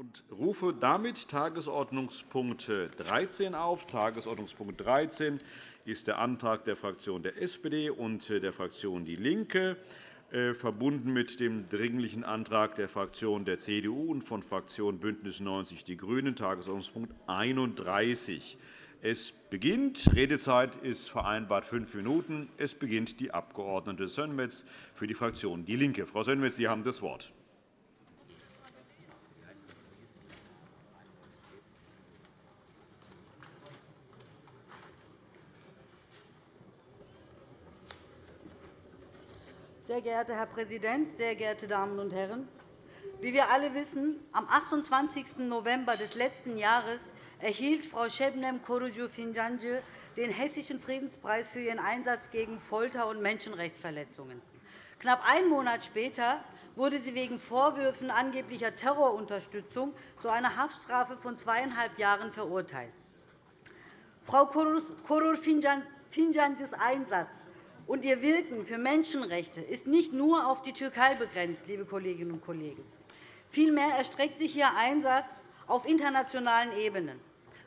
und rufe damit Tagesordnungspunkt 13 auf. Tagesordnungspunkt 13 ist der Antrag der Fraktion der SPD und der Fraktion DIE LINKE, äh, verbunden mit dem Dringlichen Antrag der Fraktion der CDU und von Fraktion BÜNDNIS 90 die GRÜNEN, Tagesordnungspunkt 31. Es beginnt. Redezeit ist vereinbart fünf Minuten. Es beginnt die Abg. Sönmez für die Fraktion DIE LINKE. Frau Sönmez, Sie haben das Wort. Sehr geehrter Herr Präsident, sehr geehrte Damen und Herren! Wie wir alle wissen, am 28. November des letzten Jahres erhielt Frau Şebnem Korucu Fincancı den Hessischen Friedenspreis für ihren Einsatz gegen Folter und Menschenrechtsverletzungen. Knapp einen Monat später wurde sie wegen Vorwürfen angeblicher Terrorunterstützung zu einer Haftstrafe von zweieinhalb Jahren verurteilt. Frau Korur Fincancı's Einsatz und ihr Wirken für Menschenrechte ist nicht nur auf die Türkei begrenzt, liebe Kolleginnen und Kollegen. Vielmehr erstreckt sich ihr Einsatz auf internationalen Ebenen.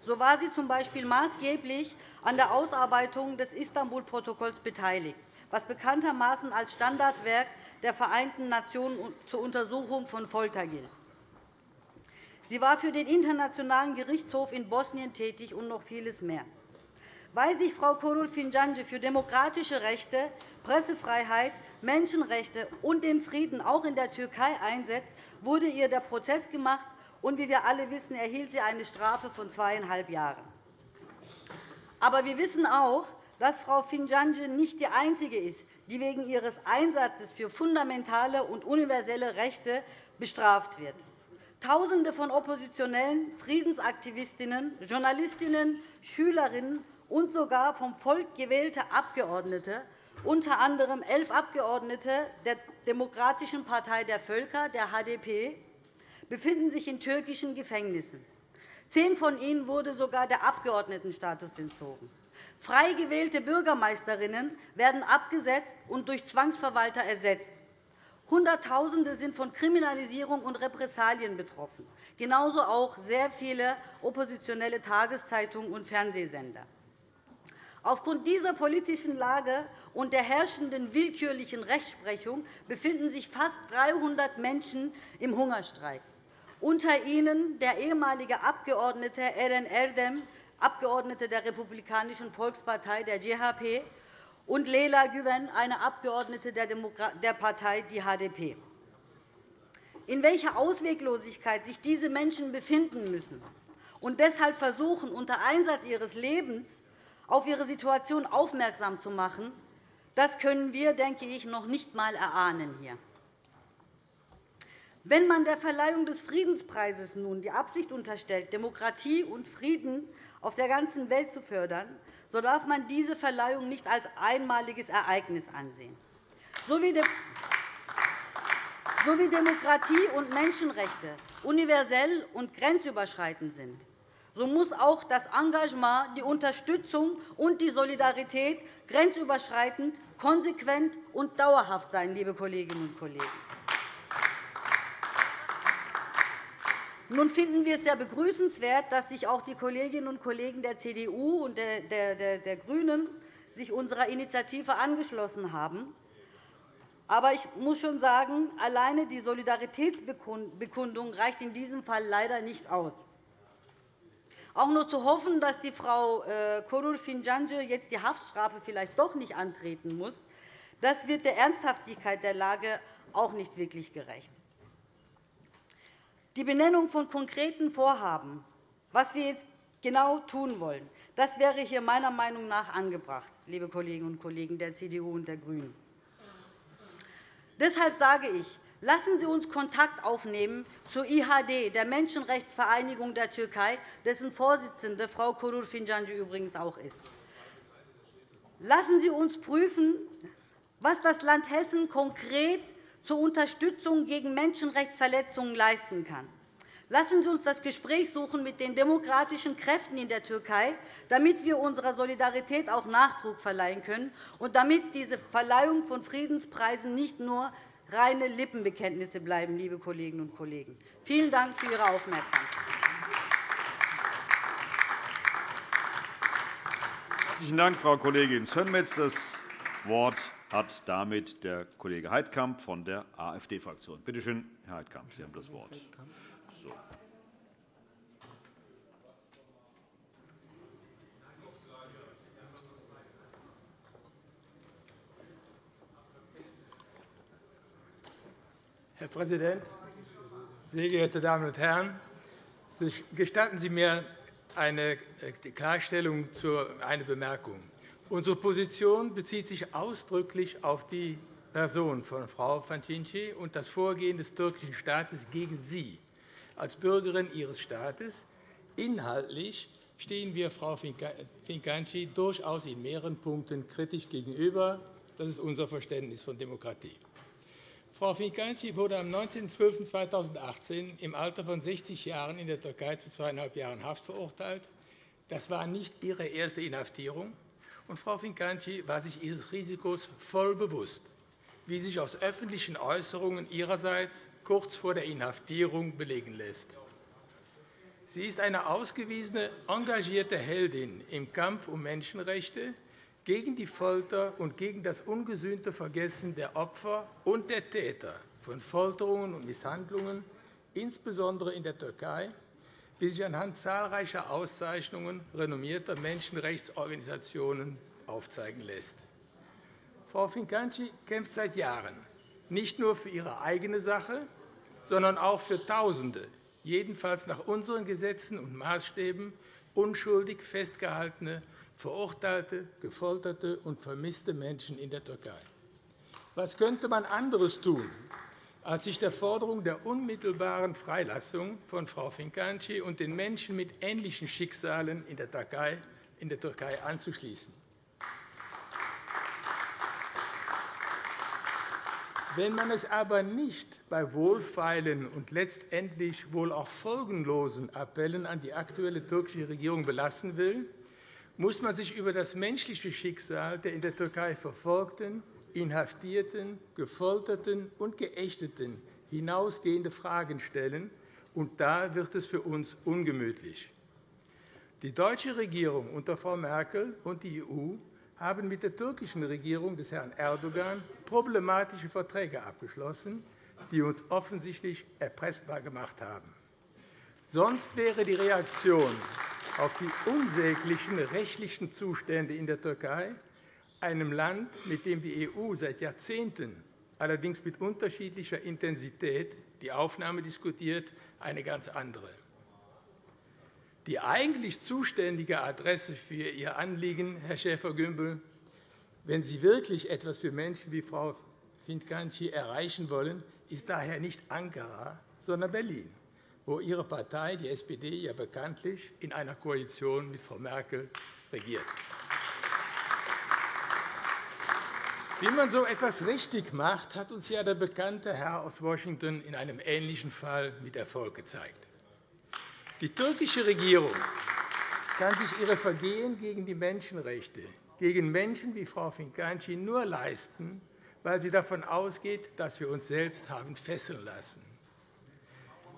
So war sie z.B. maßgeblich an der Ausarbeitung des Istanbul-Protokolls beteiligt, was bekanntermaßen als Standardwerk der Vereinten Nationen zur Untersuchung von Folter gilt. Sie war für den Internationalen Gerichtshof in Bosnien tätig und noch vieles mehr. Weil sich Frau Korul Fincanci für demokratische Rechte, Pressefreiheit, Menschenrechte und den Frieden auch in der Türkei einsetzt, wurde ihr der Prozess gemacht, und wie wir alle wissen, erhielt sie eine Strafe von zweieinhalb Jahren. Aber wir wissen auch, dass Frau Fincanci nicht die einzige ist, die wegen ihres Einsatzes für fundamentale und universelle Rechte bestraft wird. Tausende von Oppositionellen, Friedensaktivistinnen, Journalistinnen, Schülerinnen und sogar vom Volk gewählte Abgeordnete, unter anderem elf Abgeordnete der Demokratischen Partei der Völker, der HDP, befinden sich in türkischen Gefängnissen. Zehn von ihnen wurde sogar der Abgeordnetenstatus entzogen. Frei gewählte Bürgermeisterinnen werden abgesetzt und durch Zwangsverwalter ersetzt. Hunderttausende sind von Kriminalisierung und Repressalien betroffen, genauso auch sehr viele oppositionelle Tageszeitungen und Fernsehsender. Aufgrund dieser politischen Lage und der herrschenden willkürlichen Rechtsprechung befinden sich fast 300 Menschen im Hungerstreik, unter ihnen der ehemalige Abgeordnete Eren Erdem, Abgeordnete der Republikanischen Volkspartei, der CHP, und Leyla Güven, eine Abgeordnete der Partei die HDP. In welcher Ausweglosigkeit sich diese Menschen befinden müssen und deshalb versuchen, unter Einsatz ihres Lebens auf ihre Situation aufmerksam zu machen, das können wir, denke ich, noch nicht einmal erahnen hier. Wenn man der Verleihung des Friedenspreises nun die Absicht unterstellt, Demokratie und Frieden auf der ganzen Welt zu fördern, so darf man diese Verleihung nicht als einmaliges Ereignis ansehen. So wie Demokratie und Menschenrechte universell und grenzüberschreitend sind, so muss auch das Engagement, die Unterstützung und die Solidarität grenzüberschreitend, konsequent und dauerhaft sein, liebe Kolleginnen und Kollegen. Nun finden wir es sehr begrüßenswert, dass sich auch die Kolleginnen und Kollegen der CDU und der GRÜNEN sich unserer Initiative angeschlossen haben. Aber ich muss schon sagen, alleine die Solidaritätsbekundung reicht in diesem Fall leider nicht aus. Auch nur zu hoffen, dass die Frau äh, Korul Fincancı jetzt die Haftstrafe vielleicht doch nicht antreten muss, das wird der Ernsthaftigkeit der Lage auch nicht wirklich gerecht. Die Benennung von konkreten Vorhaben, was wir jetzt genau tun wollen, das wäre hier meiner Meinung nach angebracht, liebe Kolleginnen und Kollegen der CDU und der GRÜNEN. Deshalb sage ich, Lassen Sie uns Kontakt aufnehmen zur IHD, der Menschenrechtsvereinigung der Türkei, dessen Vorsitzende Frau Kurur Fincancı übrigens auch ist. Lassen Sie uns prüfen, was das Land Hessen konkret zur Unterstützung gegen Menschenrechtsverletzungen leisten kann. Lassen Sie uns das Gespräch suchen mit den demokratischen Kräften in der Türkei, damit wir unserer Solidarität auch Nachdruck verleihen können und damit diese Verleihung von Friedenspreisen nicht nur reine Lippenbekenntnisse bleiben, liebe Kolleginnen und Kollegen. Vielen Dank für Ihre Aufmerksamkeit. Herzlichen Dank, Frau Kollegin Sönmez. Das Wort hat damit der Kollege Heidkamp von der AfD-Fraktion. Bitte schön, Herr Heidkamp, Sie haben das Wort. So. Herr Präsident, sehr geehrte Damen und Herren! Gestatten Sie mir eine äh, Klarstellung zu einer Bemerkung. Unsere Position bezieht sich ausdrücklich auf die Person von Frau Fantinci und das Vorgehen des türkischen Staates gegen sie als Bürgerin ihres Staates. Inhaltlich stehen wir Frau Fincanci durchaus in mehreren Punkten kritisch gegenüber. Das ist unser Verständnis von Demokratie. Frau Fincanci wurde am 19.12.2018 im Alter von 60 Jahren in der Türkei zu zweieinhalb Jahren Haft verurteilt. Das war nicht ihre erste Inhaftierung. Und Frau Fincanci war sich ihres Risikos voll bewusst, wie sich aus öffentlichen Äußerungen ihrerseits kurz vor der Inhaftierung belegen lässt. Sie ist eine ausgewiesene, engagierte Heldin im Kampf um Menschenrechte, gegen die Folter und gegen das ungesühnte Vergessen der Opfer und der Täter von Folterungen und Misshandlungen, insbesondere in der Türkei, wie sich anhand zahlreicher Auszeichnungen renommierter Menschenrechtsorganisationen aufzeigen lässt. Frau Fincanci kämpft seit Jahren nicht nur für ihre eigene Sache, sondern auch für Tausende, jedenfalls nach unseren Gesetzen und Maßstäben unschuldig festgehaltene verurteilte, gefolterte und vermisste Menschen in der Türkei. Was könnte man anderes tun, als sich der Forderung der unmittelbaren Freilassung von Frau Fincanci und den Menschen mit ähnlichen Schicksalen in der Türkei, in der Türkei anzuschließen? Wenn man es aber nicht bei wohlfeilen und letztendlich wohl auch folgenlosen Appellen an die aktuelle türkische Regierung belassen will, muss man sich über das menschliche Schicksal der in der Türkei Verfolgten, Inhaftierten, Gefolterten und Geächteten hinausgehende Fragen stellen, und da wird es für uns ungemütlich. Die deutsche Regierung unter Frau Merkel und die EU haben mit der türkischen Regierung des Herrn Erdogan problematische Verträge abgeschlossen, die uns offensichtlich erpressbar gemacht haben. Sonst wäre die Reaktion auf die unsäglichen rechtlichen Zustände in der Türkei, einem Land, mit dem die EU seit Jahrzehnten, allerdings mit unterschiedlicher Intensität, die Aufnahme diskutiert, eine ganz andere. Die eigentlich zuständige Adresse für Ihr Anliegen, Herr Schäfer-Gümbel, wenn Sie wirklich etwas für Menschen wie Frau Fincanci erreichen wollen, ist daher nicht Ankara, sondern Berlin wo Ihre Partei, die SPD, ja bekanntlich in einer Koalition mit Frau Merkel regiert. Wie man so etwas richtig macht, hat uns ja der bekannte Herr aus Washington in einem ähnlichen Fall mit Erfolg gezeigt. Die türkische Regierung kann sich ihre Vergehen gegen die Menschenrechte, gegen Menschen wie Frau Fincanci nur leisten, weil sie davon ausgeht, dass wir uns selbst haben fesseln lassen.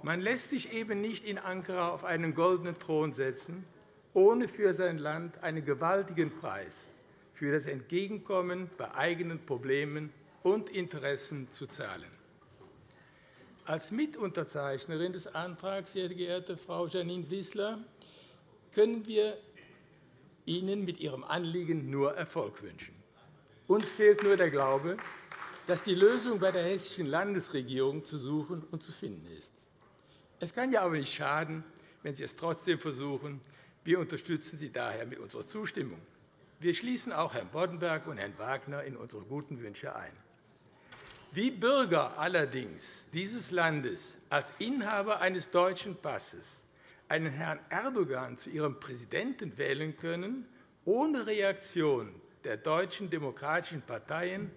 Man lässt sich eben nicht in Ankara auf einen goldenen Thron setzen, ohne für sein Land einen gewaltigen Preis für das Entgegenkommen bei eigenen Problemen und Interessen zu zahlen. Als Mitunterzeichnerin des Antrags, sehr geehrte Frau Janine Wissler, können wir Ihnen mit Ihrem Anliegen nur Erfolg wünschen. Uns fehlt nur der Glaube, dass die Lösung bei der hessischen Landesregierung zu suchen und zu finden ist. Es kann ja aber nicht schaden, wenn Sie es trotzdem versuchen. Wir unterstützen Sie daher mit unserer Zustimmung. Wir schließen auch Herrn Boddenberg und Herrn Wagner in unsere guten Wünsche ein. Wie Bürger allerdings dieses Landes als Inhaber eines deutschen Passes einen Herrn Erdogan zu ihrem Präsidenten wählen können, ohne Reaktion der deutschen demokratischen Parteien,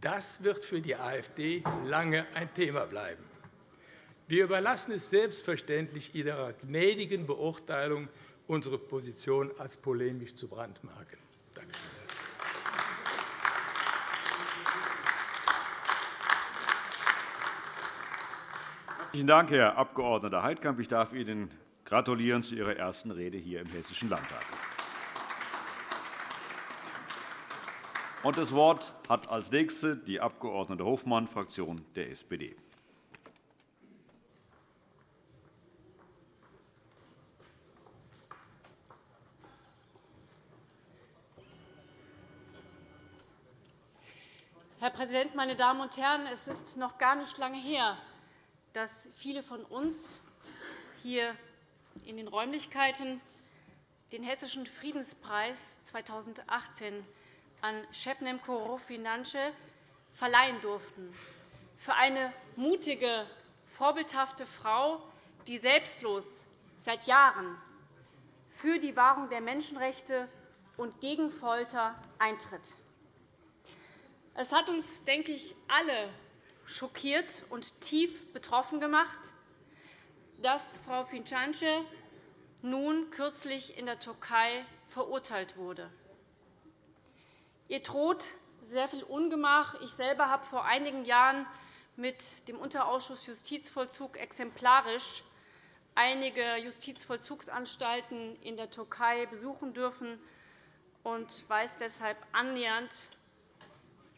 das wird für die AfD lange ein Thema bleiben. Wir überlassen es selbstverständlich Ihrer gnädigen Beurteilung, unsere Position als polemisch zu brandmarken. Herzlichen Dank, Herr Abg. Heidkamp. Ich darf Ihnen gratulieren zu Ihrer ersten Rede hier im Hessischen Landtag. Das Wort hat als Nächste die Abg. Hofmann, Fraktion der SPD. Herr Präsident, meine Damen und Herren! Es ist noch gar nicht lange her, dass viele von uns hier in den Räumlichkeiten den Hessischen Friedenspreis 2018 an Shebnem Korofi-Nansche verleihen durften, für eine mutige, vorbildhafte Frau, die selbstlos seit Jahren für die Wahrung der Menschenrechte und gegen Folter eintritt. Es hat uns, denke ich, alle schockiert und tief betroffen gemacht, dass Frau Fincance nun kürzlich in der Türkei verurteilt wurde. Ihr droht sehr viel Ungemach. Ich selber habe vor einigen Jahren mit dem Unterausschuss Justizvollzug exemplarisch einige Justizvollzugsanstalten in der Türkei besuchen dürfen und weiß deshalb annähernd,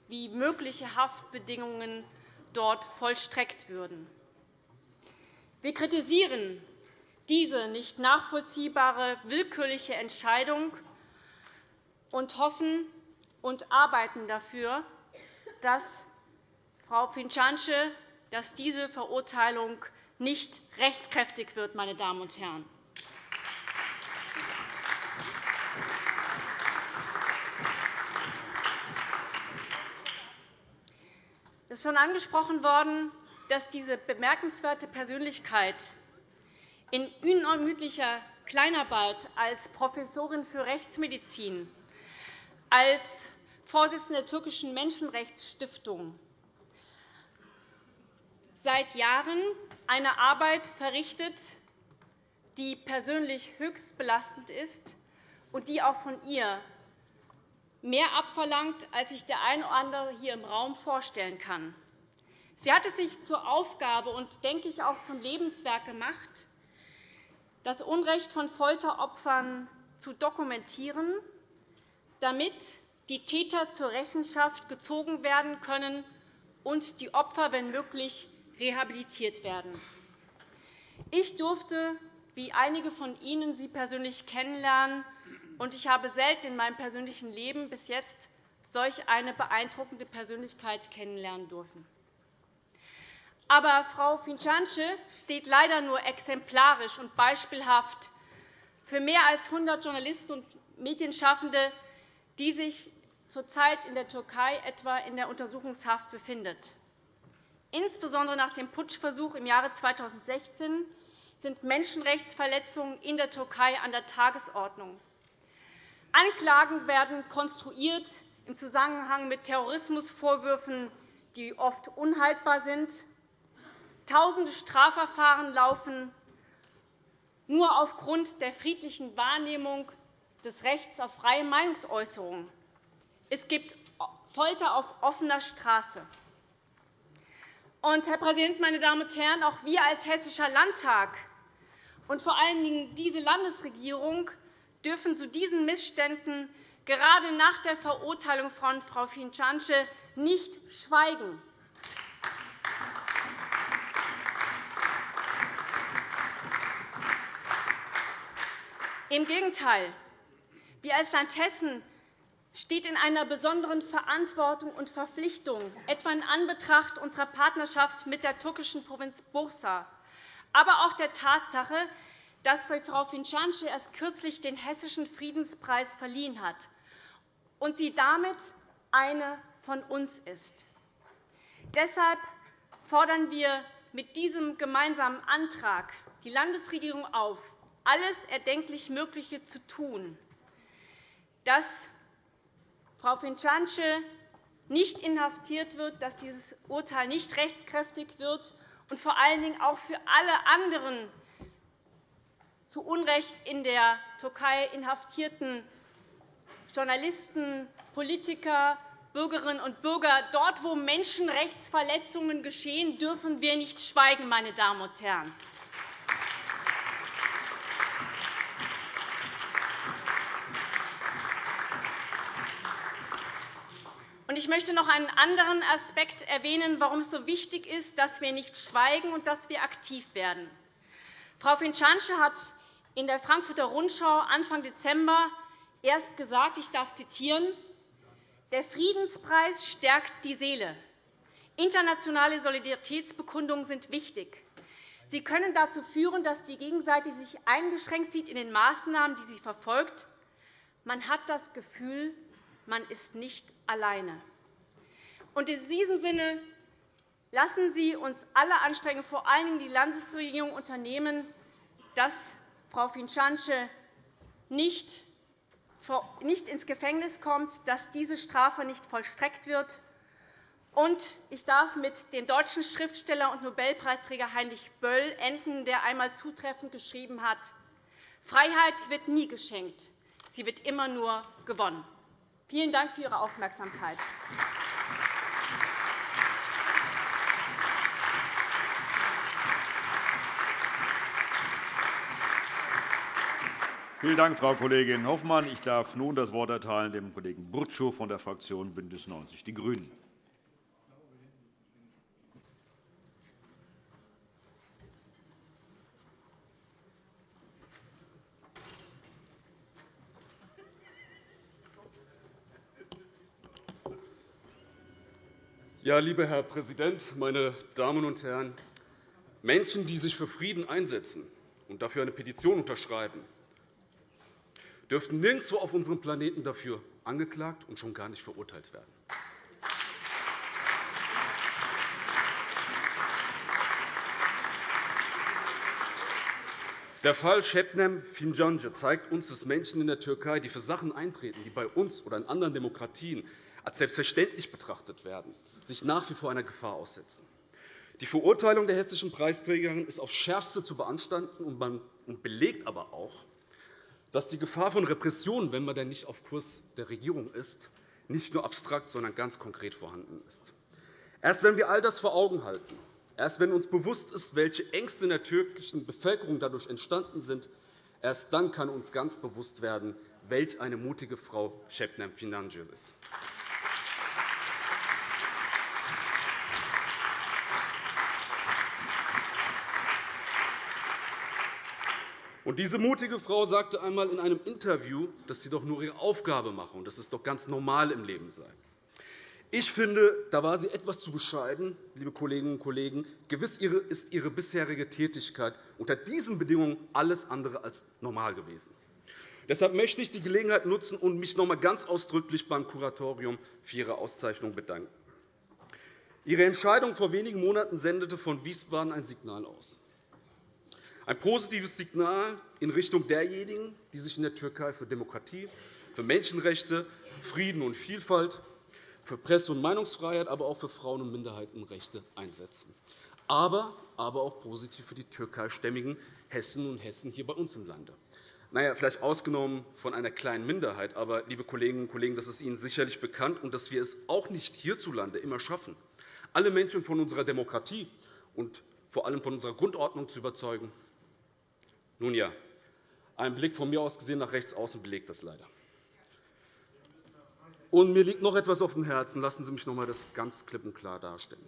wie mögliche Haftbedingungen dort vollstreckt würden. Wir kritisieren diese nicht nachvollziehbare, willkürliche Entscheidung und hoffen und arbeiten dafür, dass Frau Fincance, dass diese Verurteilung nicht rechtskräftig wird. Meine Damen und Herren. Es ist schon angesprochen worden, dass diese bemerkenswerte Persönlichkeit in unermüdlicher Kleinarbeit als Professorin für Rechtsmedizin, als Vorsitzende der türkischen Menschenrechtsstiftung seit Jahren eine Arbeit verrichtet, die persönlich höchst belastend ist und die auch von ihr mehr abverlangt, als sich der eine oder andere hier im Raum vorstellen kann. Sie hat es sich zur Aufgabe und, denke ich, auch zum Lebenswerk gemacht, das Unrecht von Folteropfern zu dokumentieren, damit die Täter zur Rechenschaft gezogen werden können und die Opfer, wenn möglich, rehabilitiert werden. Ich durfte, wie einige von Ihnen, Sie persönlich kennenlernen, und ich habe selten in meinem persönlichen Leben bis jetzt solch eine beeindruckende Persönlichkeit kennenlernen dürfen. Aber Frau Fincance steht leider nur exemplarisch und beispielhaft für mehr als 100 Journalisten und Medienschaffende, die sich zurzeit in der Türkei etwa in der Untersuchungshaft befindet. Insbesondere nach dem Putschversuch im Jahre 2016 sind Menschenrechtsverletzungen in der Türkei an der Tagesordnung. Anklagen werden konstruiert im Zusammenhang mit Terrorismusvorwürfen, die oft unhaltbar sind. Tausende Strafverfahren laufen nur aufgrund der friedlichen Wahrnehmung des Rechts auf freie Meinungsäußerung. Es gibt Folter auf offener Straße. Herr Präsident, meine Damen und Herren! Auch wir als Hessischer Landtag und vor allen Dingen diese Landesregierung dürfen zu diesen Missständen gerade nach der Verurteilung von Frau Fincance nicht schweigen. Im Gegenteil. Wir als Land Hessen stehen in einer besonderen Verantwortung und Verpflichtung, etwa in Anbetracht unserer Partnerschaft mit der türkischen Provinz Bursa, aber auch der Tatsache, dass Frau Fincanci erst kürzlich den Hessischen Friedenspreis verliehen hat und sie damit eine von uns ist. Deshalb fordern wir mit diesem gemeinsamen Antrag die Landesregierung auf, alles erdenklich Mögliche zu tun, dass Frau Fincanci nicht inhaftiert wird, dass dieses Urteil nicht rechtskräftig wird und vor allen Dingen auch für alle anderen zu Unrecht in der Türkei inhaftierten Journalisten, Politiker, Bürgerinnen und Bürger, dort, wo Menschenrechtsverletzungen geschehen, dürfen wir nicht schweigen, meine Damen und Herren. Ich möchte noch einen anderen Aspekt erwähnen, warum es so wichtig ist, dass wir nicht schweigen und dass wir aktiv werden. Frau Finchansche hat in der Frankfurter Rundschau Anfang Dezember erst gesagt, ich darf zitieren, der Friedenspreis stärkt die Seele. Internationale Solidaritätsbekundungen sind wichtig. Sie können dazu führen, dass die Gegenseite sich eingeschränkt sieht in den Maßnahmen, die sie verfolgt. Man hat das Gefühl, man ist nicht alleine. Und in diesem Sinne lassen Sie uns alle Anstrengungen, vor allen Dingen die Landesregierung, unternehmen, dass Frau Finchanche nicht nicht ins Gefängnis kommt, dass diese Strafe nicht vollstreckt wird. Und ich darf mit dem deutschen Schriftsteller und Nobelpreisträger Heinrich Böll enden, der einmal zutreffend geschrieben hat, Freiheit wird nie geschenkt, sie wird immer nur gewonnen. Vielen Dank für Ihre Aufmerksamkeit. Vielen Dank, Frau Kollegin Hoffmann. Ich darf nun das Wort erteilen dem Kollegen Burtschow von der Fraktion BÜNDNIS 90 die GRÜNEN. Ja, lieber Herr Präsident, meine Damen und Herren! Menschen, die sich für Frieden einsetzen und dafür eine Petition unterschreiben, dürften nirgendwo auf unserem Planeten dafür angeklagt und schon gar nicht verurteilt werden. Der Fall Şebnem Fincanci zeigt uns, dass Menschen in der Türkei, die für Sachen eintreten, die bei uns oder in anderen Demokratien als selbstverständlich betrachtet werden, sich nach wie vor einer Gefahr aussetzen. Die Verurteilung der hessischen Preisträgerin ist aufs Schärfste zu beanstanden und belegt aber auch, dass die Gefahr von Repressionen, wenn man denn nicht auf Kurs der Regierung ist, nicht nur abstrakt, sondern ganz konkret vorhanden ist. Erst wenn wir all das vor Augen halten, erst wenn uns bewusst ist, welche Ängste in der türkischen Bevölkerung dadurch entstanden sind, erst dann kann uns ganz bewusst werden, welch eine mutige Frau Şebnem Financı ist. Und diese mutige Frau sagte einmal in einem Interview, dass sie doch nur ihre Aufgabe mache und dass es doch ganz normal im Leben sei. Ich finde, da war sie etwas zu bescheiden, liebe Kolleginnen und Kollegen. Gewiss ist ihre bisherige Tätigkeit unter diesen Bedingungen alles andere als normal gewesen. Deshalb möchte ich die Gelegenheit nutzen und mich noch einmal ganz ausdrücklich beim Kuratorium für Ihre Auszeichnung bedanken. Ihre Entscheidung vor wenigen Monaten sendete von Wiesbaden ein Signal aus. Ein positives Signal in Richtung derjenigen, die sich in der Türkei für Demokratie, für Menschenrechte, Frieden und Vielfalt, für Presse- und Meinungsfreiheit, aber auch für Frauen- und Minderheitenrechte einsetzen. Aber, aber auch positiv für die türkeistämmigen Hessen und Hessen hier bei uns im Lande. Na ja, vielleicht ausgenommen von einer kleinen Minderheit. Aber, liebe Kolleginnen und Kollegen, das ist Ihnen sicherlich bekannt, und dass wir es auch nicht hierzulande immer schaffen, alle Menschen von unserer Demokratie und vor allem von unserer Grundordnung zu überzeugen, nun ja, ein Blick von mir aus gesehen nach rechts außen belegt das leider. Und mir liegt noch etwas auf dem Herzen. Lassen Sie mich noch einmal das ganz klipp und klar darstellen.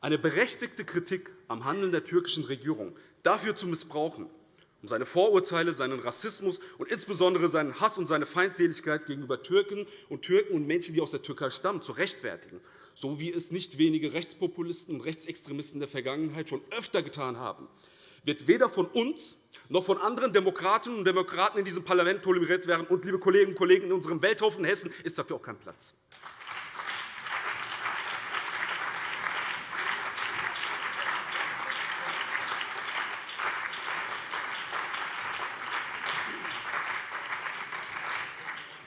Eine berechtigte Kritik am Handeln der türkischen Regierung dafür zu missbrauchen, um seine Vorurteile, seinen Rassismus und insbesondere seinen Hass und seine Feindseligkeit gegenüber Türken und Türken und Menschen, die aus der Türkei stammen, zu rechtfertigen, so wie es nicht wenige Rechtspopulisten und Rechtsextremisten der Vergangenheit schon öfter getan haben, wird weder von uns noch von anderen Demokratinnen und Demokraten in diesem Parlament toleriert werden. Und, liebe Kolleginnen und Kollegen, in unserem Welthaufen Hessen ist dafür auch kein Platz.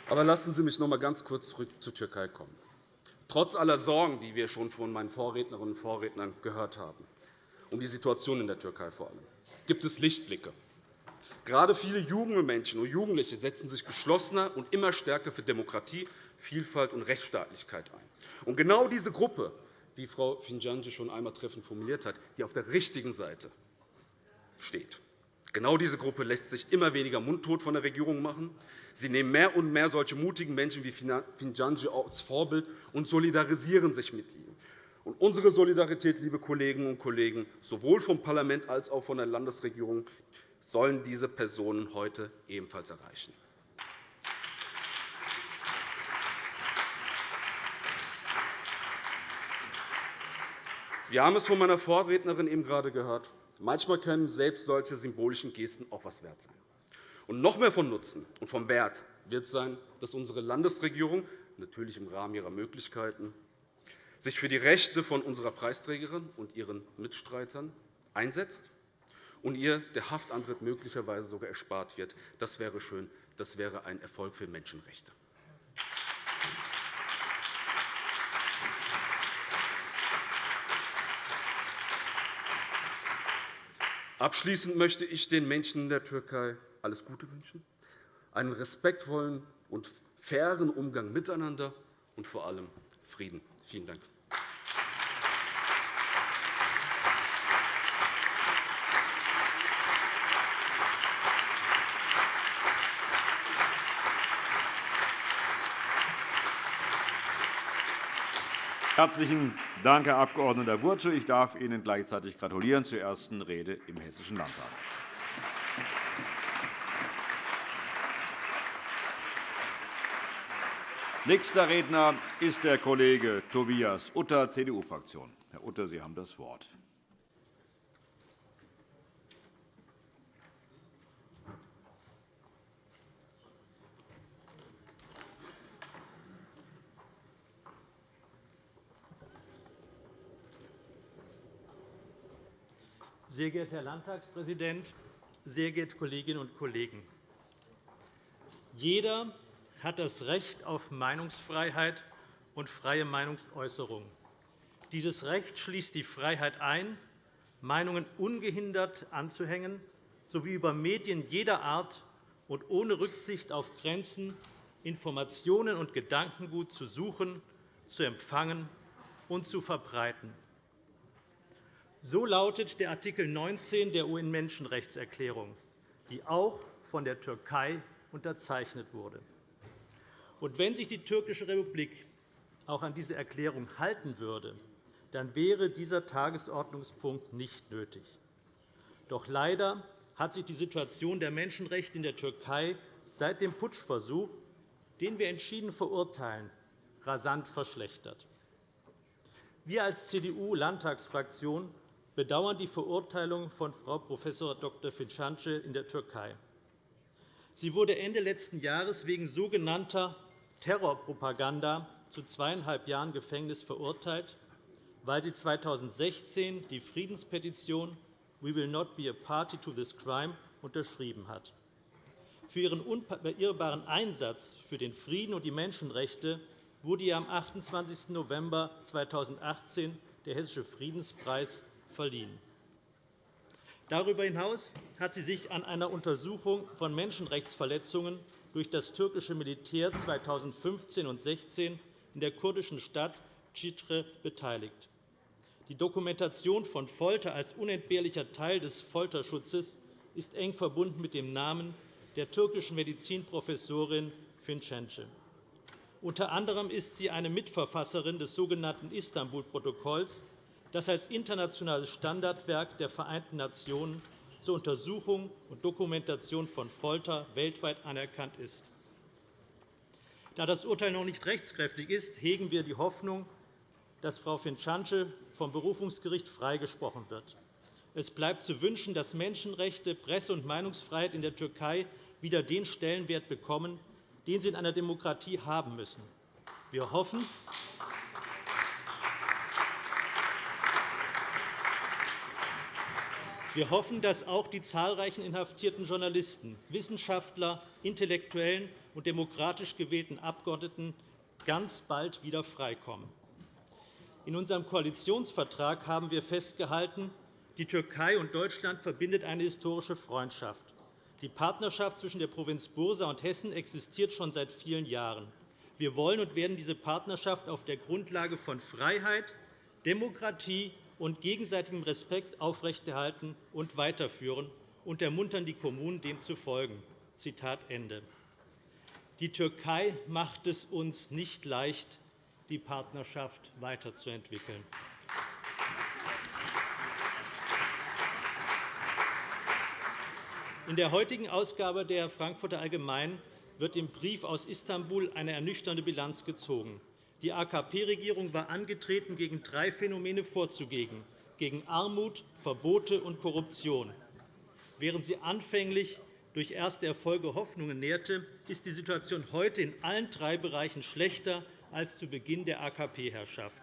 Aber lassen Sie mich noch einmal ganz kurz zurück zur Türkei kommen. Trotz aller Sorgen, die wir schon von meinen Vorrednerinnen und Vorrednern gehört haben, um die Situation in der Türkei vor allem, gibt es Lichtblicke. Gerade viele junge Menschen und Jugendliche setzen sich geschlossener und immer stärker für Demokratie, Vielfalt und Rechtsstaatlichkeit ein. Und genau diese Gruppe, wie Frau Finjanji schon einmal treffend formuliert hat, die auf der richtigen Seite steht. Genau diese Gruppe lässt sich immer weniger mundtot von der Regierung machen. Sie nehmen mehr und mehr solche mutigen Menschen wie Finjanji als Vorbild und solidarisieren sich mit ihnen. Und unsere Solidarität, liebe Kolleginnen und Kollegen, sowohl vom Parlament als auch von der Landesregierung, sollen diese Personen heute ebenfalls erreichen. Wir haben es von meiner Vorrednerin eben gerade gehört. Manchmal können selbst solche symbolischen Gesten auch etwas wert sein. Und noch mehr von Nutzen und vom Wert wird sein, dass unsere Landesregierung, natürlich im Rahmen ihrer Möglichkeiten, sich für die Rechte von unserer Preisträgerin und ihren Mitstreitern einsetzt und ihr der Haftantritt möglicherweise sogar erspart wird. Das wäre schön. Das wäre ein Erfolg für Menschenrechte. Abschließend möchte ich den Menschen in der Türkei alles Gute wünschen, einen respektvollen und fairen Umgang miteinander und vor allem Frieden. Vielen Dank. Herzlichen Dank, Herr Abg. Burtsche. Ich darf Ihnen gleichzeitig gratulieren zur ersten Rede im Hessischen Landtag. Nächster Redner ist der Kollege Tobias Utter, CDU-Fraktion. Herr Utter, Sie haben das Wort. Sehr geehrter Herr Landtagspräsident, sehr geehrte Kolleginnen und Kollegen! Jeder hat das Recht auf Meinungsfreiheit und freie Meinungsäußerung. Dieses Recht schließt die Freiheit ein, Meinungen ungehindert anzuhängen sowie über Medien jeder Art und ohne Rücksicht auf Grenzen Informationen und Gedankengut zu suchen, zu empfangen und zu verbreiten. So lautet der Art. 19 der UN-Menschenrechtserklärung, die auch von der Türkei unterzeichnet wurde. Und wenn sich die türkische Republik auch an diese Erklärung halten würde, dann wäre dieser Tagesordnungspunkt nicht nötig. Doch leider hat sich die Situation der Menschenrechte in der Türkei seit dem Putschversuch, den wir entschieden verurteilen, rasant verschlechtert. Wir als CDU-Landtagsfraktion bedauern die Verurteilung von Frau Prof. Dr. Fincanci in der Türkei. Sie wurde Ende letzten Jahres wegen sogenannter Terrorpropaganda zu zweieinhalb Jahren Gefängnis verurteilt, weil sie 2016 die Friedenspetition We will not be a party to this crime unterschrieben hat. Für ihren unbeirrbaren Einsatz für den Frieden und die Menschenrechte wurde ihr am 28. November 2018 der Hessische Friedenspreis verliehen. Darüber hinaus hat sie sich an einer Untersuchung von Menschenrechtsverletzungen durch das türkische Militär 2015 und 2016 in der kurdischen Stadt Citre beteiligt. Die Dokumentation von Folter als unentbehrlicher Teil des Folterschutzes ist eng verbunden mit dem Namen der türkischen Medizinprofessorin Fincenci. Unter anderem ist sie eine Mitverfasserin des sogenannten Istanbul-Protokolls, das als internationales Standardwerk der Vereinten Nationen zur Untersuchung und Dokumentation von Folter weltweit anerkannt ist. Da das Urteil noch nicht rechtskräftig ist, hegen wir die Hoffnung, dass Frau Fincanci vom Berufungsgericht freigesprochen wird. Es bleibt zu wünschen, dass Menschenrechte, Presse- und Meinungsfreiheit in der Türkei wieder den Stellenwert bekommen, den sie in einer Demokratie haben müssen. Wir hoffen, Wir hoffen, dass auch die zahlreichen inhaftierten Journalisten, Wissenschaftler, Intellektuellen und demokratisch gewählten Abgeordneten ganz bald wieder freikommen. In unserem Koalitionsvertrag haben wir festgehalten, die Türkei und Deutschland verbindet eine historische Freundschaft. Die Partnerschaft zwischen der Provinz Bursa und Hessen existiert schon seit vielen Jahren. Wir wollen und werden diese Partnerschaft auf der Grundlage von Freiheit, Demokratie und gegenseitigem Respekt aufrechterhalten und weiterführen und ermuntern die Kommunen, dem zu folgen. Zitat Ende. Die Türkei macht es uns nicht leicht, die Partnerschaft weiterzuentwickeln. In der heutigen Ausgabe der Frankfurter Allgemeinen wird im Brief aus Istanbul eine ernüchternde Bilanz gezogen. Die AKP-Regierung war angetreten, gegen drei Phänomene vorzugehen gegen Armut, Verbote und Korruption. Während sie anfänglich durch erste Erfolge Hoffnungen nährte, ist die Situation heute in allen drei Bereichen schlechter als zu Beginn der AKP-Herrschaft.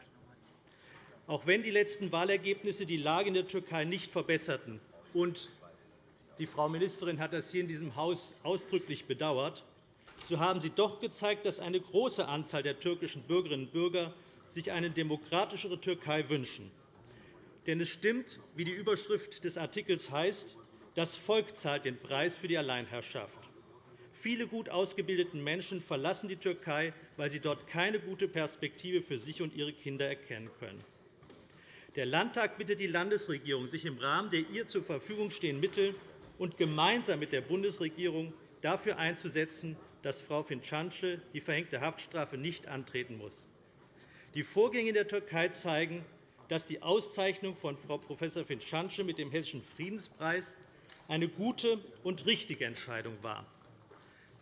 Auch wenn die letzten Wahlergebnisse die Lage in der Türkei nicht verbesserten, und die Frau Ministerin hat das hier in diesem Haus ausdrücklich bedauert, so haben sie doch gezeigt, dass eine große Anzahl der türkischen Bürgerinnen und Bürger sich eine demokratischere Türkei wünschen. Denn es stimmt, wie die Überschrift des Artikels heißt, das Volk zahlt den Preis für die Alleinherrschaft. Viele gut ausgebildete Menschen verlassen die Türkei, weil sie dort keine gute Perspektive für sich und ihre Kinder erkennen können. Der Landtag bittet die Landesregierung, sich im Rahmen der ihr zur Verfügung stehenden Mittel und gemeinsam mit der Bundesregierung dafür einzusetzen, dass Frau Fincance die verhängte Haftstrafe nicht antreten muss. Die Vorgänge in der Türkei zeigen, dass die Auszeichnung von Frau Prof. Fincance mit dem Hessischen Friedenspreis eine gute und richtige Entscheidung war.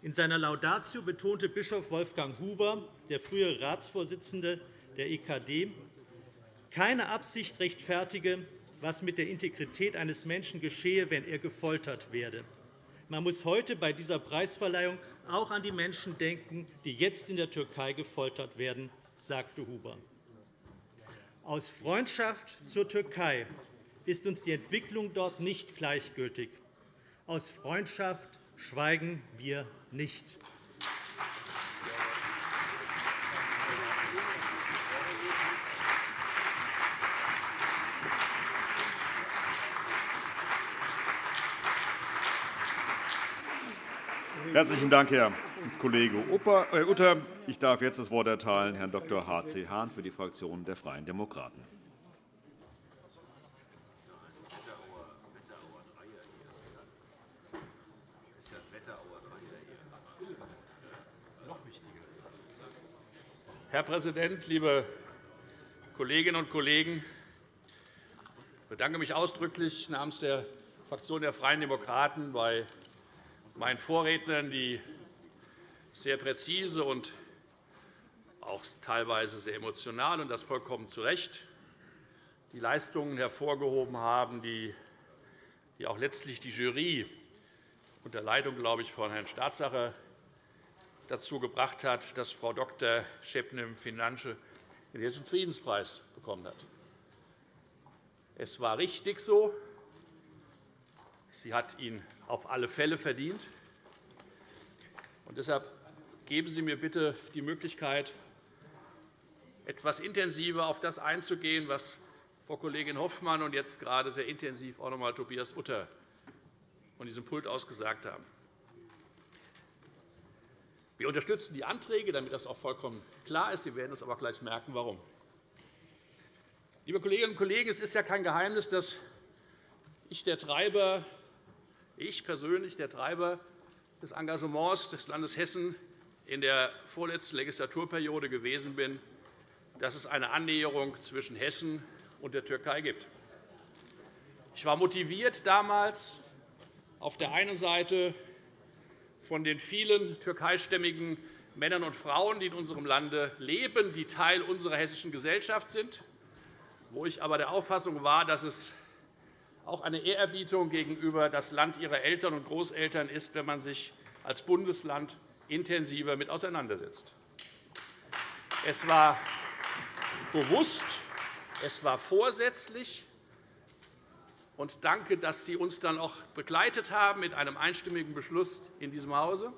In seiner Laudatio betonte Bischof Wolfgang Huber, der frühere Ratsvorsitzende der EKD, keine Absicht rechtfertige, was mit der Integrität eines Menschen geschehe, wenn er gefoltert werde. Man muss heute bei dieser Preisverleihung auch an die Menschen denken, die jetzt in der Türkei gefoltert werden, sagte Huber. Aus Freundschaft zur Türkei ist uns die Entwicklung dort nicht gleichgültig. Aus Freundschaft schweigen wir nicht. Herzlichen Dank, Herr Kollege äh, Utter. Ich darf jetzt das Wort erteilen Herrn Dr. H.C. Hahn für die Fraktion der Freien Demokraten. Herr Präsident, liebe Kolleginnen und Kollegen! Ich bedanke mich ausdrücklich namens der Fraktion der Freien Demokraten bei meinen Vorrednern, die sehr präzise und auch teilweise sehr emotional, und das vollkommen zu Recht, die Leistungen hervorgehoben haben, die auch letztlich die Jury unter Leitung, glaube ich, von Herrn Staatssacher dazu gebracht hat, dass Frau Dr. Schepnem Finanze den Hessischen Friedenspreis bekommen hat. Es war richtig so. Sie hat ihn auf alle Fälle verdient. Und deshalb geben Sie mir bitte die Möglichkeit, etwas intensiver auf das einzugehen, was Frau Kollegin Hoffmann und jetzt gerade sehr intensiv auch noch einmal Tobias Utter von diesem Pult aus gesagt haben. Wir unterstützen die Anträge, damit das auch vollkommen klar ist. Sie werden es aber gleich merken, warum. Liebe Kolleginnen und Kollegen, es ist ja kein Geheimnis, dass ich, der Treiber, ich persönlich der Treiber des Engagements des Landes Hessen in der vorletzten Legislaturperiode gewesen bin, dass es eine Annäherung zwischen Hessen und der Türkei gibt. Ich war motiviert damals auf der einen Seite von den vielen türkeistämmigen Männern und Frauen, die in unserem Lande leben, die Teil unserer hessischen Gesellschaft sind, wo ich aber der Auffassung war, dass es auch eine Ehrerbietung gegenüber das Land ihrer Eltern und Großeltern ist, wenn man sich als Bundesland intensiver mit auseinandersetzt. Es war bewusst, es war vorsätzlich, und danke, dass Sie uns dann auch begleitet haben mit einem einstimmigen Beschluss in diesem Hause,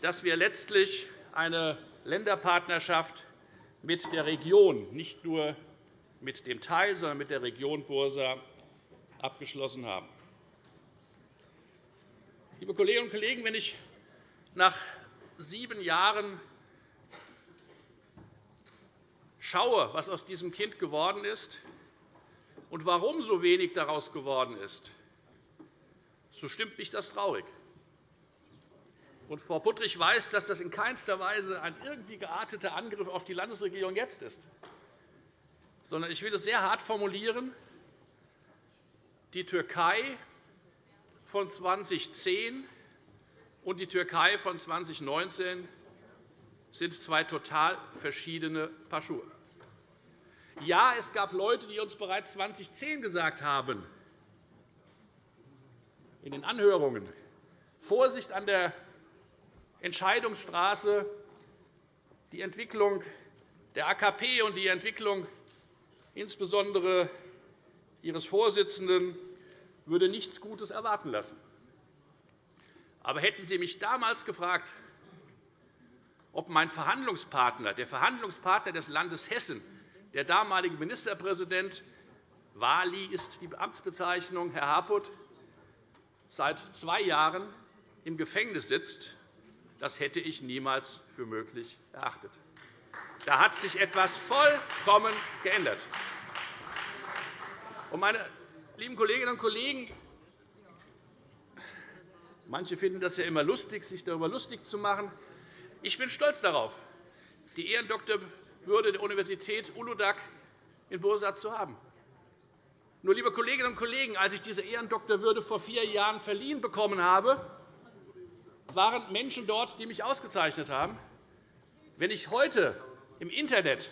dass wir letztlich eine Länderpartnerschaft mit der Region, nicht nur mit dem Teil, sondern mit der Region Bursa abgeschlossen haben. Liebe Kolleginnen und Kollegen, wenn ich nach sieben Jahren schaue, was aus diesem Kind geworden ist und warum so wenig daraus geworden ist, so stimmt mich das traurig. Und Frau Puttrich weiß, dass das in keinster Weise ein irgendwie gearteter Angriff auf die Landesregierung jetzt ist, sondern ich will es sehr hart formulieren. Die Türkei von 2010 und die Türkei von 2019 sind zwei total verschiedene Paar Schuhe. Ja, es gab Leute, die uns bereits 2010 gesagt haben, in den Anhörungen, Vorsicht an der Entscheidungsstraße, die Entwicklung der AKP und die Entwicklung insbesondere Ihres Vorsitzenden würde nichts Gutes erwarten lassen. Aber hätten Sie mich damals gefragt, ob mein Verhandlungspartner, der Verhandlungspartner des Landes Hessen, der damalige Ministerpräsident Wali ist die Amtsbezeichnung, Herr Harput, seit zwei Jahren im Gefängnis sitzt, das hätte ich niemals für möglich erachtet. Da hat sich etwas vollkommen geändert. Meine lieben Kolleginnen und Kollegen, manche finden das ja immer lustig, sich darüber lustig zu machen. Ich bin stolz darauf, die Ehrendoktorwürde der Universität Uludag in Bursa zu haben. Nur, liebe Kolleginnen und Kollegen, als ich diese Ehrendoktorwürde vor vier Jahren verliehen bekommen habe, waren Menschen dort, die mich ausgezeichnet haben. Wenn ich heute im Internet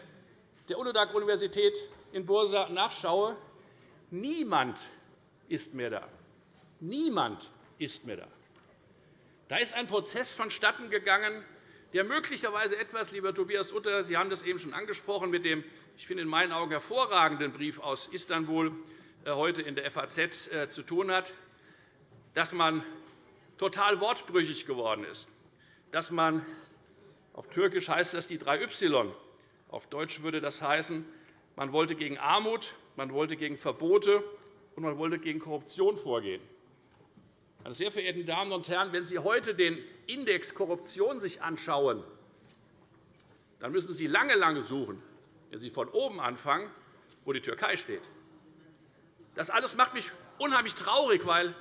der Uludag-Universität in Bursa nachschaue, niemand ist mehr da. Niemand ist mehr da. Da ist ein Prozess vonstatten gegangen, der möglicherweise etwas, lieber Tobias Utter, Sie haben das eben schon angesprochen, mit dem, ich finde, in meinen Augen hervorragenden Brief aus Istanbul äh, heute in der FAZ äh, zu tun hat, dass man total wortbrüchig geworden ist, dass man auf Türkisch heißt das die drei Y. Auf Deutsch würde das heißen, man wollte gegen Armut, man wollte gegen Verbote und man wollte gegen Korruption vorgehen. Meine sehr verehrten Damen und Herren, wenn Sie heute den Index Korruption sich anschauen, dann müssen Sie lange, lange suchen, wenn Sie von oben anfangen, wo die Türkei steht. Das alles macht mich unheimlich traurig, weil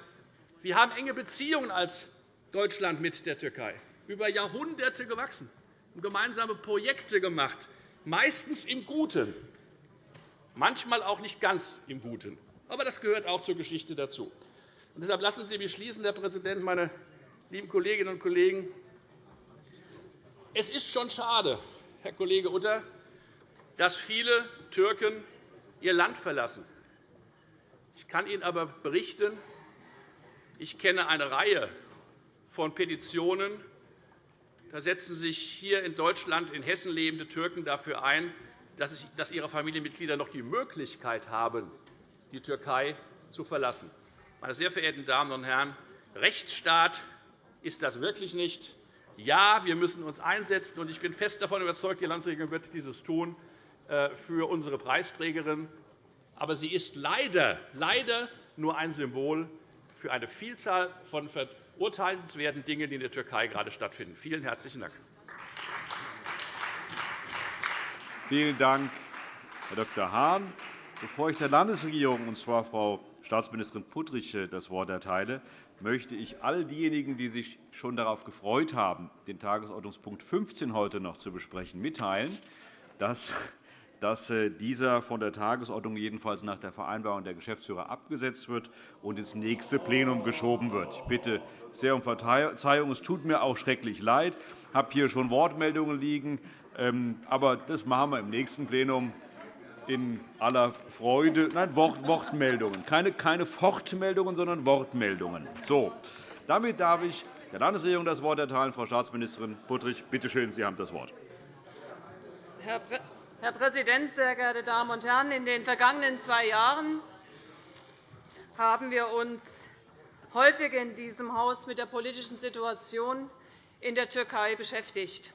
wir haben enge Beziehungen als Deutschland mit der Türkei, über Jahrhunderte gewachsen, und gemeinsame Projekte gemacht, meistens im Guten, manchmal auch nicht ganz im Guten. Aber das gehört auch zur Geschichte dazu. Und deshalb lassen Sie mich schließen, Herr Präsident, meine lieben Kolleginnen und Kollegen. Es ist schon schade, Herr Kollege Utter, dass viele Türken ihr Land verlassen. Ich kann Ihnen aber berichten, ich kenne eine Reihe von Petitionen. Da setzen sich hier in Deutschland, in Hessen lebende Türken dafür ein, dass ihre Familienmitglieder noch die Möglichkeit haben, die Türkei zu verlassen. Meine sehr verehrten Damen und Herren, Rechtsstaat ist das wirklich nicht. Ja, wir müssen uns einsetzen, und ich bin fest davon überzeugt, die Landesregierung wird dieses tun äh, für unsere Preisträgerin. Aber sie ist leider, leider nur ein Symbol für eine Vielzahl von verurteilenswerten Dingen, die in der Türkei gerade stattfinden. Vielen herzlichen Dank. Vielen Dank, Herr Dr. Hahn. Bevor ich der Landesregierung, und zwar Frau Staatsministerin Puttrich, das Wort erteile, möchte ich all diejenigen, die sich schon darauf gefreut haben, den Tagesordnungspunkt 15 heute noch zu besprechen, mitteilen, dass dass äh, dieser von der Tagesordnung jedenfalls nach der Vereinbarung der Geschäftsführer abgesetzt wird und ins nächste Plenum geschoben wird. Ich bitte sehr um Verzeihung. Es tut mir auch schrecklich leid. Ich habe hier schon Wortmeldungen liegen. Ähm, aber das machen wir im nächsten Plenum in aller Freude. Nein, Wortmeldungen. Keine, keine Fortmeldungen, sondern Wortmeldungen. So, damit darf ich der Landesregierung das Wort erteilen. Frau Staatsministerin Puttrich, bitte schön, Sie haben das Wort. Herr Herr Präsident, sehr geehrte Damen und Herren! In den vergangenen zwei Jahren haben wir uns häufig in diesem Haus mit der politischen Situation in der Türkei beschäftigt.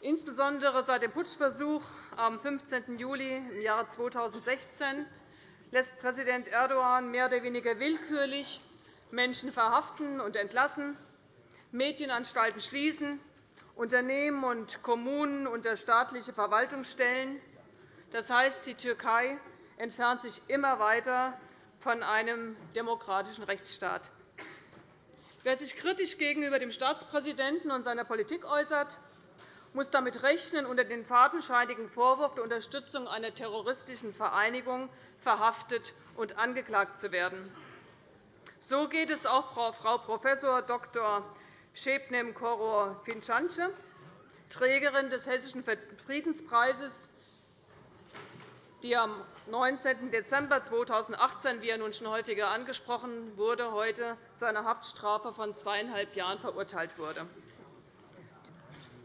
Insbesondere seit dem Putschversuch am 15. Juli im Jahre 2016 lässt Präsident Erdogan mehr oder weniger willkürlich Menschen verhaften und entlassen, Medienanstalten schließen Unternehmen und Kommunen unter staatliche Verwaltungsstellen. Das heißt, die Türkei entfernt sich immer weiter von einem demokratischen Rechtsstaat. Wer sich kritisch gegenüber dem Staatspräsidenten und seiner Politik äußert, muss damit rechnen, unter den fadenscheinigen Vorwurf der Unterstützung einer terroristischen Vereinigung verhaftet und angeklagt zu werden. So geht es auch Frau Prof. Dr. Şebnem Koror Fincanci, Trägerin des Hessischen Friedenspreises, die am 19. Dezember 2018, wie er nun schon häufiger angesprochen wurde, heute zu einer Haftstrafe von zweieinhalb Jahren verurteilt wurde.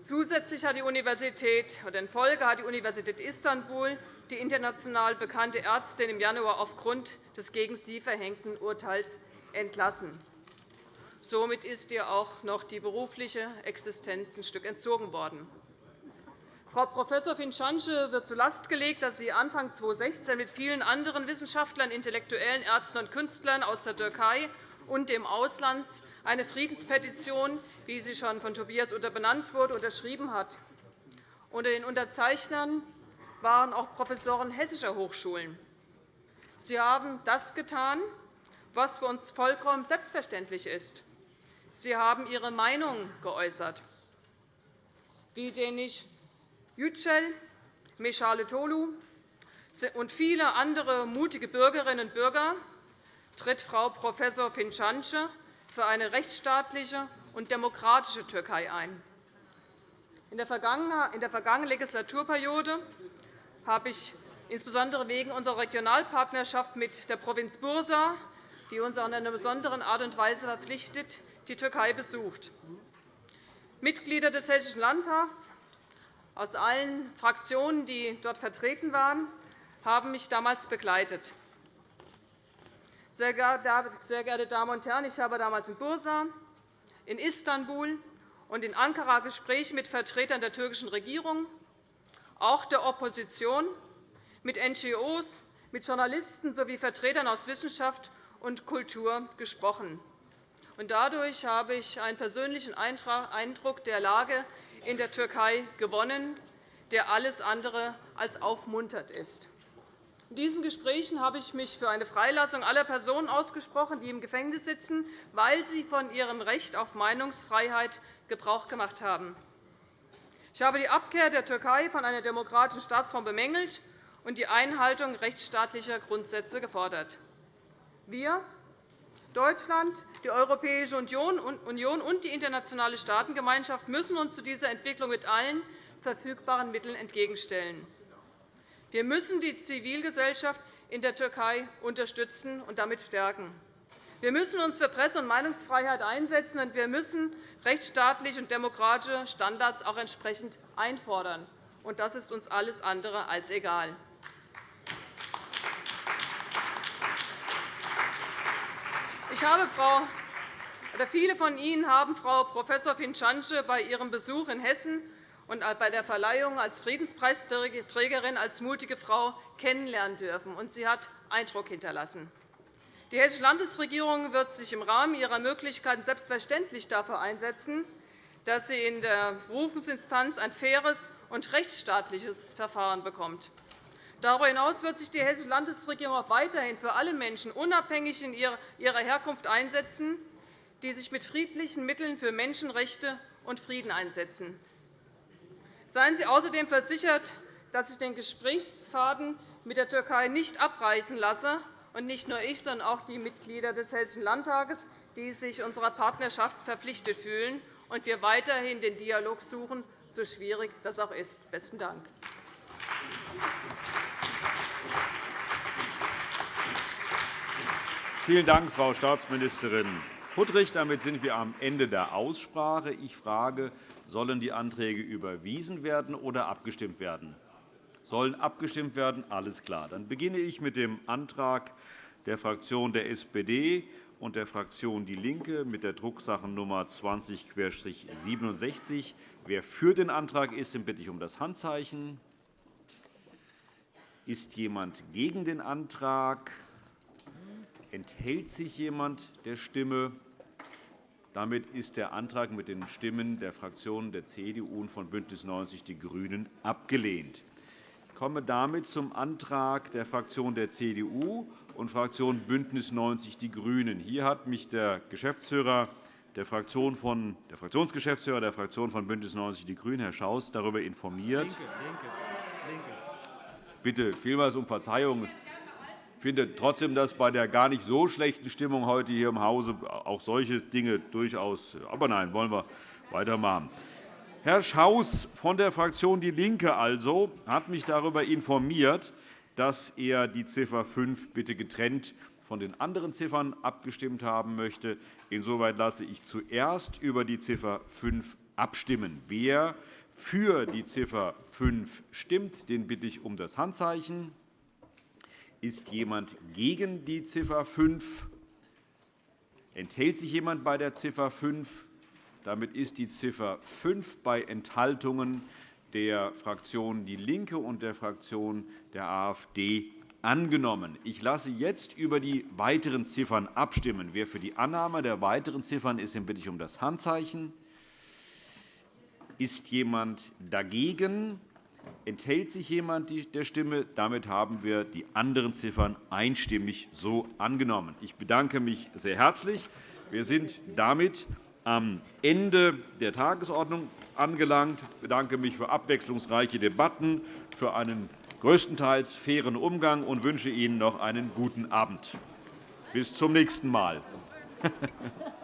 Zusätzlich hat die Universität oder in Folge hat die Universität Istanbul die international bekannte Ärztin im Januar aufgrund des gegen sie verhängten Urteils entlassen. Somit ist ihr auch noch die berufliche Existenz ein Stück entzogen worden. Frau Prof. Fincanci wird zu Last gelegt, dass sie Anfang 2016 mit vielen anderen Wissenschaftlern, Intellektuellen, Ärzten und Künstlern aus der Türkei und dem Ausland eine Friedenspetition, wie sie schon von Tobias Utter benannt wurde, unterschrieben hat. Unter den Unterzeichnern waren auch Professoren hessischer Hochschulen. Sie haben das getan, was für uns vollkommen selbstverständlich ist. Sie haben Ihre Meinung geäußert. Wie Denisch Yücel, Meschale Tolu und viele andere mutige Bürgerinnen und Bürger tritt Frau Prof. Fincanci für eine rechtsstaatliche und demokratische Türkei ein. In der vergangenen Legislaturperiode habe ich insbesondere wegen unserer Regionalpartnerschaft mit der Provinz Bursa, die uns in einer besonderen Art und Weise verpflichtet, die Türkei besucht. Mitglieder des Hessischen Landtags aus allen Fraktionen, die dort vertreten waren, haben mich damals begleitet. Sehr geehrte Damen und Herren, ich habe damals in Bursa, in Istanbul und in Ankara Gespräche mit Vertretern der türkischen Regierung, auch der Opposition, mit NGOs, mit Journalisten sowie Vertretern aus Wissenschaft und Kultur gesprochen. Dadurch habe ich einen persönlichen Eindruck der Lage in der Türkei gewonnen, der alles andere als aufmunternd ist. In diesen Gesprächen habe ich mich für eine Freilassung aller Personen ausgesprochen, die im Gefängnis sitzen, weil sie von ihrem Recht auf Meinungsfreiheit Gebrauch gemacht haben. Ich habe die Abkehr der Türkei von einer demokratischen Staatsform bemängelt und die Einhaltung rechtsstaatlicher Grundsätze gefordert. Wir, Deutschland, die Europäische Union und die internationale Staatengemeinschaft müssen uns zu dieser Entwicklung mit allen verfügbaren Mitteln entgegenstellen. Wir müssen die Zivilgesellschaft in der Türkei unterstützen und damit stärken. Wir müssen uns für Presse- und Meinungsfreiheit einsetzen, und wir müssen rechtsstaatliche und demokratische Standards auch entsprechend einfordern. Das ist uns alles andere als egal. Ich habe Frau oder viele von Ihnen haben Frau Prof. Fincanci bei ihrem Besuch in Hessen und bei der Verleihung als Friedenspreisträgerin als mutige Frau kennenlernen dürfen. und Sie hat Eindruck hinterlassen. Die Hessische Landesregierung wird sich im Rahmen ihrer Möglichkeiten selbstverständlich dafür einsetzen, dass sie in der Berufungsinstanz ein faires und rechtsstaatliches Verfahren bekommt. Darüber hinaus wird sich die Hessische Landesregierung auch weiterhin für alle Menschen unabhängig ihrer Herkunft einsetzen, die sich mit friedlichen Mitteln für Menschenrechte und Frieden einsetzen. Seien Sie außerdem versichert, dass ich den Gesprächsfaden mit der Türkei nicht abreißen lasse, und nicht nur ich, sondern auch die Mitglieder des Hessischen Landtages, die sich unserer Partnerschaft verpflichtet fühlen, und wir weiterhin den Dialog suchen, so schwierig das auch ist. – Besten Dank. Vielen Dank, Frau Staatsministerin Puttrich. Damit sind wir am Ende der Aussprache. Ich frage, sollen die Anträge überwiesen werden oder abgestimmt werden? Sollen abgestimmt werden? Alles klar. Dann beginne ich mit dem Antrag der Fraktion der SPD und der Fraktion DIE LINKE mit der Drucksachennummer 20-67. Wer für den Antrag ist, den bitte ich um das Handzeichen. Ist jemand gegen den Antrag? Enthält sich jemand der Stimme? Damit ist der Antrag mit den Stimmen der Fraktionen der CDU und von BÜNDNIS 90 die GRÜNEN abgelehnt. Ich komme damit zum Antrag der Fraktion der CDU und Fraktion BÜNDNIS 90 die GRÜNEN. Hier hat mich der Geschäftsführer der, Fraktion von, der Fraktionsgeschäftsführer der Fraktion von BÜNDNIS 90 die GRÜNEN, Herr Schaus, darüber informiert. Linke, Linke, Linke. Bitte vielmals um Verzeihung. Ich finde trotzdem, dass bei der gar nicht so schlechten Stimmung heute hier im Hause auch solche Dinge durchaus. Aber nein, wollen wir weitermachen. Herr Schaus von der Fraktion DIE LINKE also hat mich darüber informiert, dass er die Ziffer 5 bitte getrennt von den anderen Ziffern abgestimmt haben möchte. Insoweit lasse ich zuerst über die Ziffer 5 abstimmen. Wer für die Ziffer 5 stimmt, den bitte ich um das Handzeichen. Ist jemand gegen die Ziffer 5? Enthält sich jemand bei der Ziffer 5? Damit ist die Ziffer 5 bei Enthaltungen der Fraktion DIE LINKE und der Fraktion der AfD angenommen. Ich lasse jetzt über die weiteren Ziffern abstimmen. Wer für die Annahme der weiteren Ziffern ist, den bitte ich um das Handzeichen. Ist jemand dagegen? Enthält sich jemand der Stimme? Damit haben wir die anderen Ziffern einstimmig so angenommen. Ich bedanke mich sehr herzlich. Wir sind damit am Ende der Tagesordnung angelangt. Ich bedanke mich für abwechslungsreiche Debatten, für einen größtenteils fairen Umgang und wünsche Ihnen noch einen guten Abend. Bis zum nächsten Mal.